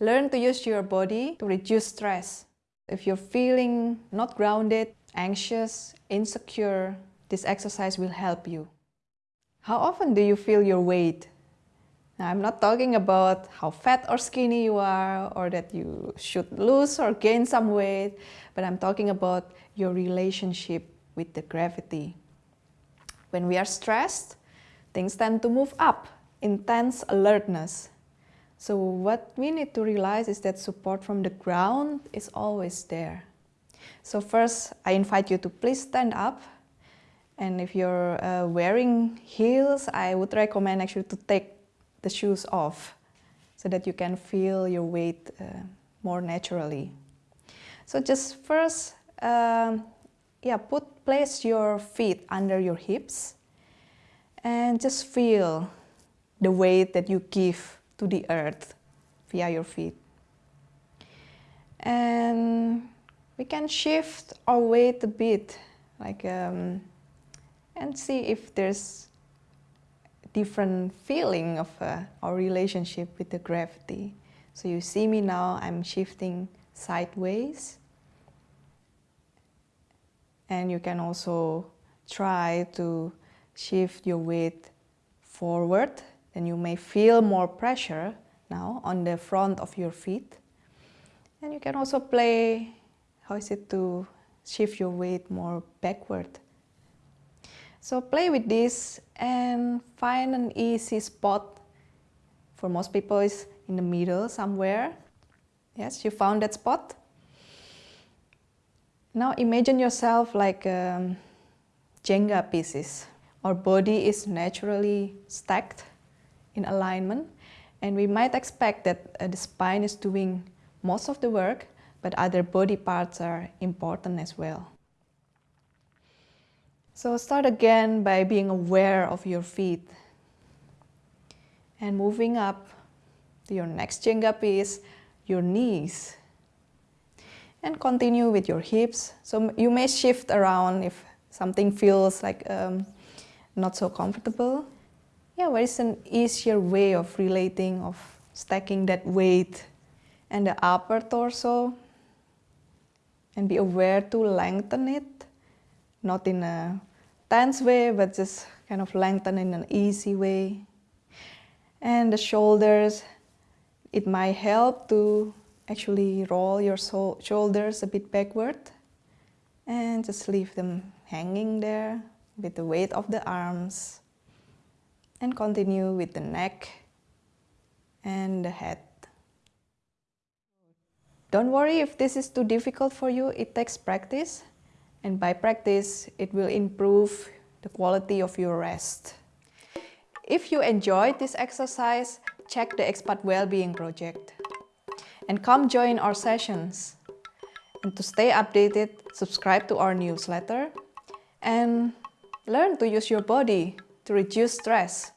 Learn to use your body to reduce stress. If you're feeling not grounded, anxious, insecure, this exercise will help you. How often do you feel your weight? Now, I'm not talking about how fat or skinny you are or that you should lose or gain some weight, but I'm talking about your relationship with the gravity. When we are stressed, things tend to move up, intense alertness. So what we need to realize is that support from the ground is always there. So first, I invite you to please stand up. And if you're uh, wearing heels, I would recommend actually to take the shoes off so that you can feel your weight uh, more naturally. So just first, um, yeah, put place your feet under your hips and just feel the weight that you give to the earth via your feet. And we can shift our weight a bit, like, um, and see if there's different feeling of uh, our relationship with the gravity. So you see me now, I'm shifting sideways. And you can also try to shift your weight forward then you may feel more pressure now on the front of your feet. And you can also play, how is it to shift your weight more backward. So play with this and find an easy spot. For most people is in the middle somewhere. Yes, you found that spot. Now imagine yourself like um, Jenga pieces. Our body is naturally stacked in alignment. And we might expect that uh, the spine is doing most of the work, but other body parts are important as well. So start again by being aware of your feet. And moving up to your next Jenga piece, your knees. And continue with your hips. So you may shift around if something feels like um, not so comfortable yeah, what is an easier way of relating, of stacking that weight and the upper torso and be aware to lengthen it, not in a tense way, but just kind of lengthen in an easy way. And the shoulders, it might help to actually roll your shoulders a bit backward and just leave them hanging there with the weight of the arms and continue with the neck and the head. Don't worry if this is too difficult for you, it takes practice and by practice it will improve the quality of your rest. If you enjoyed this exercise, check the Expat Wellbeing Project and come join our sessions. And to stay updated, subscribe to our newsletter and learn to use your body to reduce stress.